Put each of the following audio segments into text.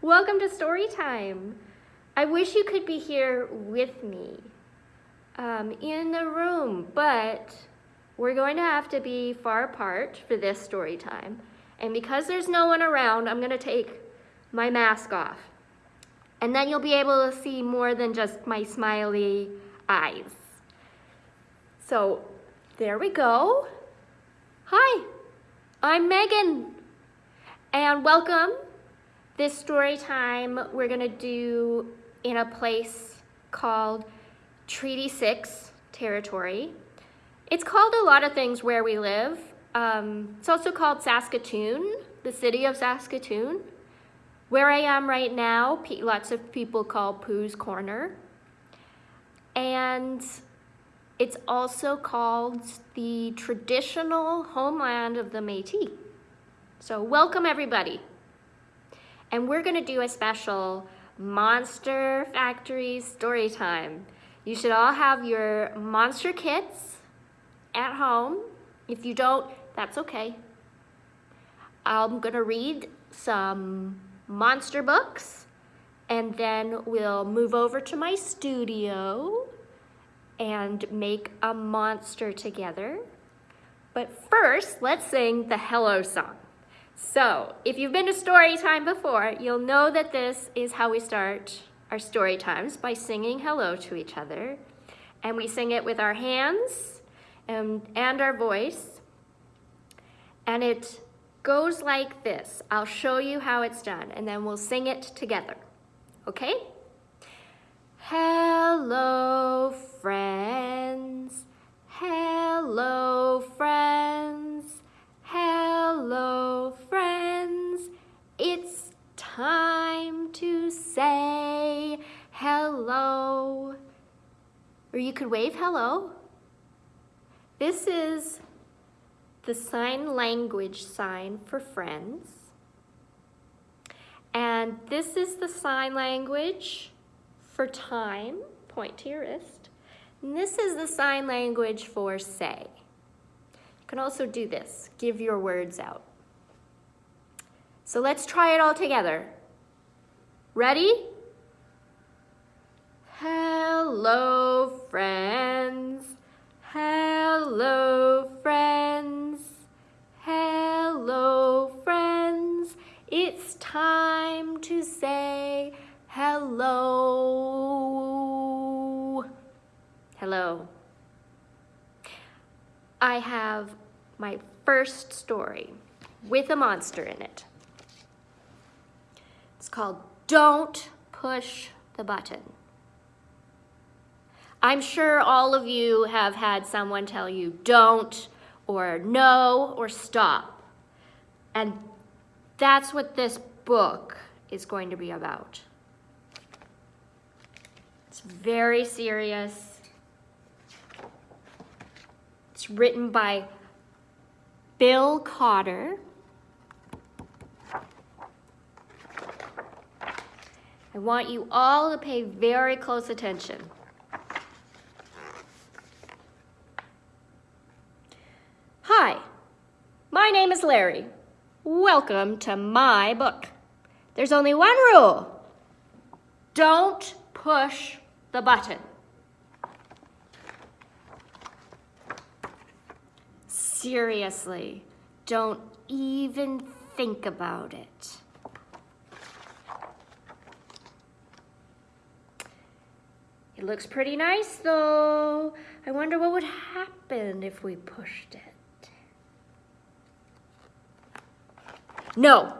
Welcome to story time. I wish you could be here with me um, in the room, but we're going to have to be far apart for this story time. And because there's no one around, I'm gonna take my mask off. And then you'll be able to see more than just my smiley eyes. So there we go. Hi, I'm Megan and welcome. This story time we're gonna do in a place called Treaty 6 territory. It's called a lot of things where we live. Um, it's also called Saskatoon, the city of Saskatoon. Where I am right now, lots of people call Pooh's Corner. And it's also called the traditional homeland of the Métis. So welcome everybody. And we're gonna do a special Monster Factory story time. You should all have your monster kits at home. If you don't, that's okay. I'm gonna read some monster books and then we'll move over to my studio and make a monster together. But first, let's sing the hello song. So, if you've been to story time before, you'll know that this is how we start our story times by singing hello to each other. And we sing it with our hands and, and our voice. And it goes like this. I'll show you how it's done and then we'll sing it together. Okay? Hello, friends. Hello, friends. Hello, friends. It's time to say hello. Or you could wave hello. This is the sign language sign for friends. And this is the sign language for time, point to your wrist. And this is the sign language for say. You can also do this, give your words out. So let's try it all together. Ready? Hello, friends. Hello, friends. Hello, friends. It's time to say hello. Hello. I have my first story with a monster in it. It's called Don't Push the Button. I'm sure all of you have had someone tell you don't or no or stop. And that's what this book is going to be about. It's very serious. It's written by Bill Cotter. I want you all to pay very close attention. Hi, my name is Larry. Welcome to my book. There's only one rule. Don't push the button. Seriously, don't even think about it. It looks pretty nice though. I wonder what would happen if we pushed it. No,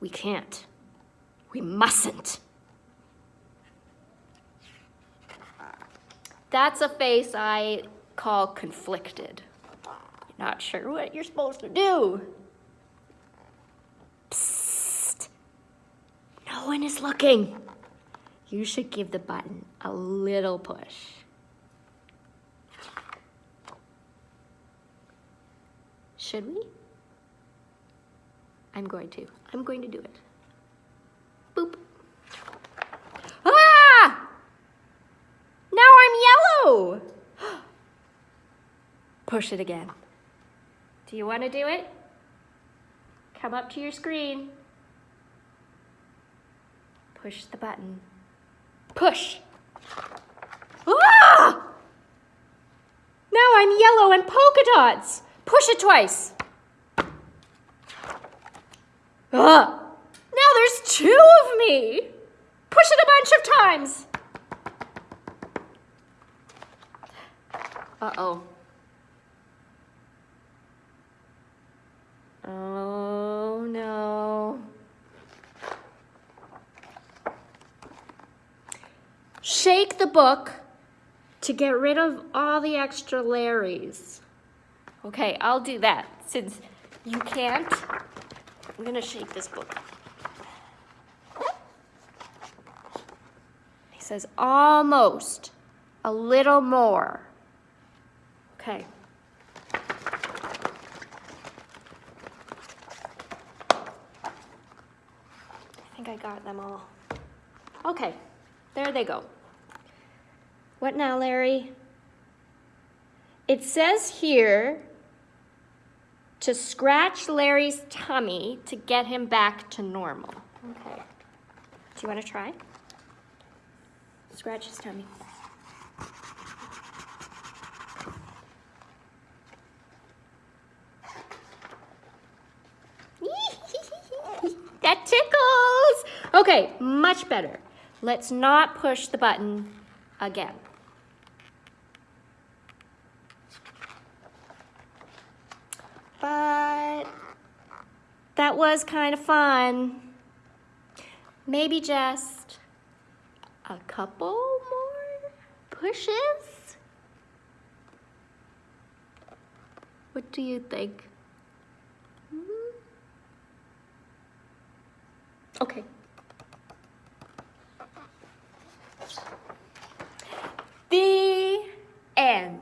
we can't. We mustn't. That's a face I call conflicted. Not sure what you're supposed to do. Psst. No one is looking. You should give the button a little push. Should we? I'm going to. I'm going to do it. Boop. Ah! Now I'm yellow. Push it again. Do you want to do it? Come up to your screen. Push the button. Push. Ah! Now I'm yellow and polka dots. Push it twice. Ugh. Now there's two of me. Push it a bunch of times. Uh-oh. Oh, no. Shake the book to get rid of all the extra Larrys. Okay, I'll do that since you can't. I'm gonna shake this book. He says almost, a little more. Okay. I think I got them all. Okay, there they go. What now, Larry? It says here to scratch Larry's tummy to get him back to normal. Okay. Do you want to try? Scratch his tummy. that tickles! Okay, much better. Let's not push the button again. But that was kind of fun. Maybe just a couple more pushes? What do you think? Hmm? Okay. The end.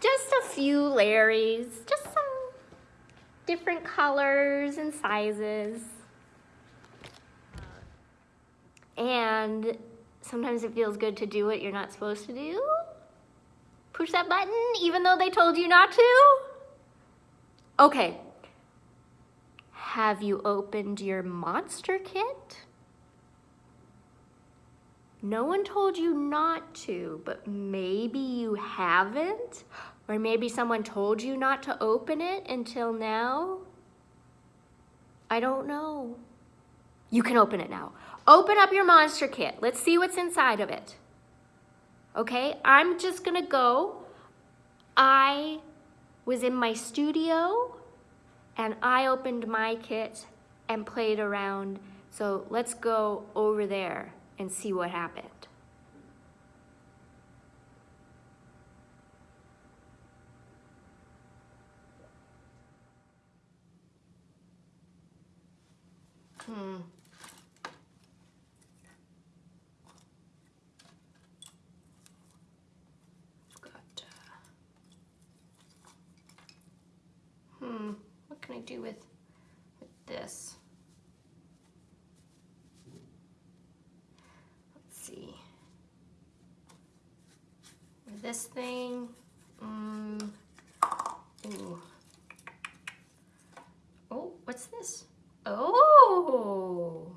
Just a few Larrys, just some different colors and sizes. And sometimes it feels good to do what you're not supposed to do. Push that button even though they told you not to. Okay. Have you opened your monster kit? No one told you not to, but maybe you haven't? Or maybe someone told you not to open it until now? I don't know. You can open it now. Open up your monster kit. Let's see what's inside of it. Okay, I'm just gonna go. I was in my studio and I opened my kit and played around. So let's go over there and see what happened. Hmm. Got, uh, hmm, what can I do with, with this? This thing. Mm. Ooh. Oh, what's this? Oh,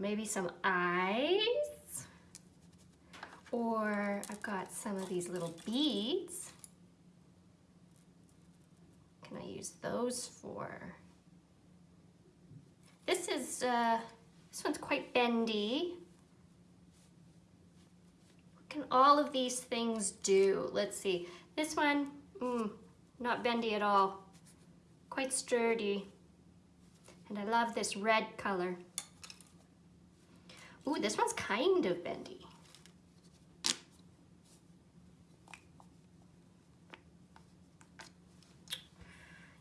maybe some eyes. Or I've got some of these little beads. Can I use those for? This is, uh, this one's quite bendy can all of these things do? Let's see. This one, mm, not bendy at all. Quite sturdy. And I love this red color. Ooh, this one's kind of bendy.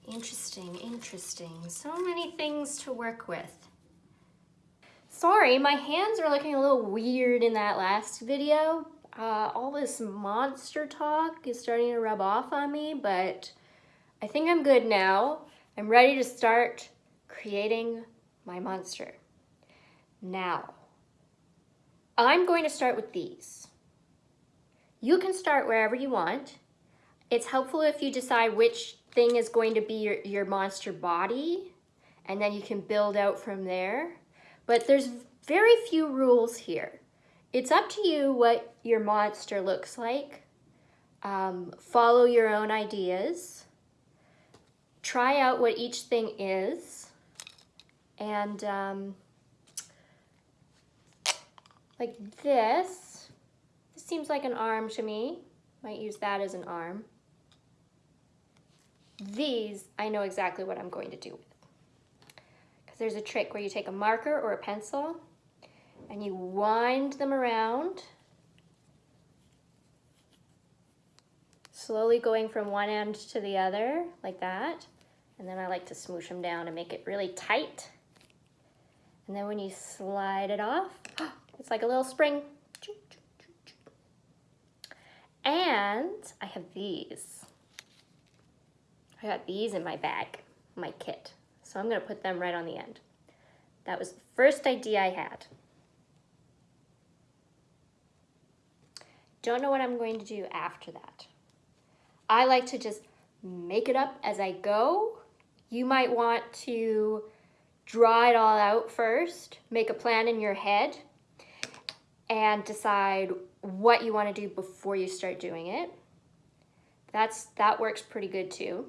Interesting, interesting. So many things to work with. Sorry, my hands are looking a little weird in that last video, uh, all this monster talk is starting to rub off on me, but I think I'm good now. I'm ready to start creating my monster. Now, I'm going to start with these. You can start wherever you want. It's helpful if you decide which thing is going to be your, your monster body and then you can build out from there. But there's very few rules here. It's up to you what your monster looks like. Um, follow your own ideas. Try out what each thing is. And um, like this, this seems like an arm to me. Might use that as an arm. These, I know exactly what I'm going to do with. Because there's a trick where you take a marker or a pencil and you wind them around, slowly going from one end to the other, like that. And then I like to smoosh them down and make it really tight. And then when you slide it off, it's like a little spring. And I have these. I got these in my bag, my kit. So I'm gonna put them right on the end. That was the first idea I had. Don't know what I'm going to do after that. I like to just make it up as I go. You might want to draw it all out first, make a plan in your head, and decide what you want to do before you start doing it. That's That works pretty good too.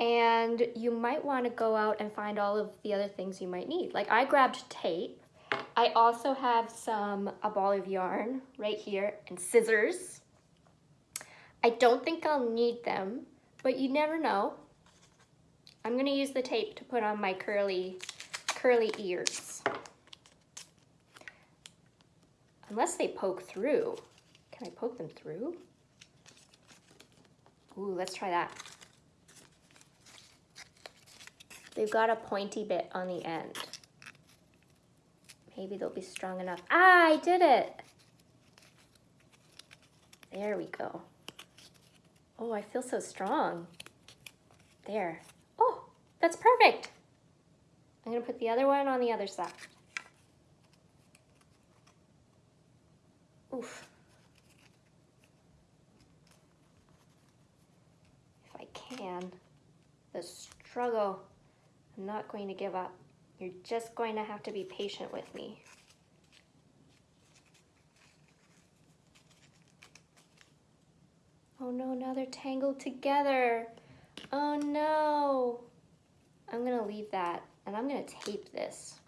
And you might want to go out and find all of the other things you might need. Like I grabbed tape. I also have some, a ball of yarn right here and scissors. I don't think I'll need them, but you never know. I'm going to use the tape to put on my curly, curly ears. Unless they poke through. Can I poke them through? Ooh, let's try that. They've got a pointy bit on the end. Maybe they'll be strong enough. Ah, I did it. There we go. Oh, I feel so strong. There. Oh, that's perfect. I'm gonna put the other one on the other side. Oof. If I can, the struggle, I'm not going to give up. You're just going to have to be patient with me. Oh no, now they're tangled together. Oh no. I'm gonna leave that and I'm gonna tape this.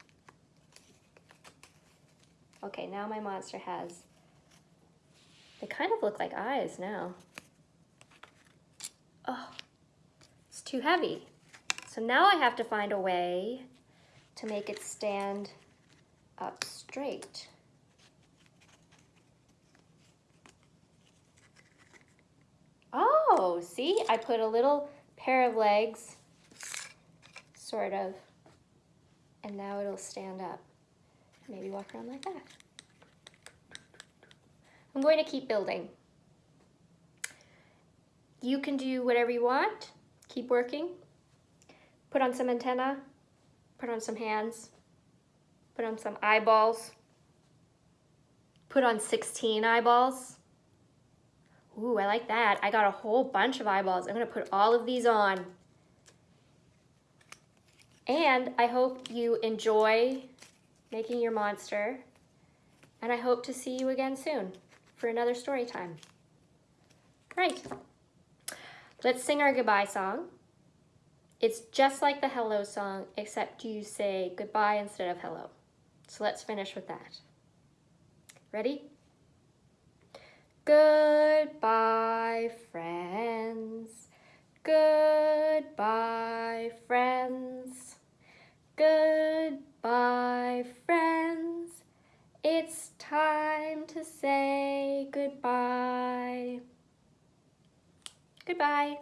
Okay, now my monster has they kind of look like eyes now. Oh, it's too heavy. So now I have to find a way to make it stand up straight. Oh, see, I put a little pair of legs, sort of, and now it'll stand up. Maybe walk around like that. I'm going to keep building. You can do whatever you want. Keep working. Put on some antenna. Put on some hands. Put on some eyeballs. Put on 16 eyeballs. Ooh, I like that. I got a whole bunch of eyeballs. I'm gonna put all of these on. And I hope you enjoy making your monster. And I hope to see you again soon for another story time. Right. Let's sing our goodbye song. It's just like the hello song, except you say goodbye instead of hello. So let's finish with that. Ready? Goodbye, friends. Goodbye, friends. Goodbye, friends. It's time to say goodbye. Goodbye.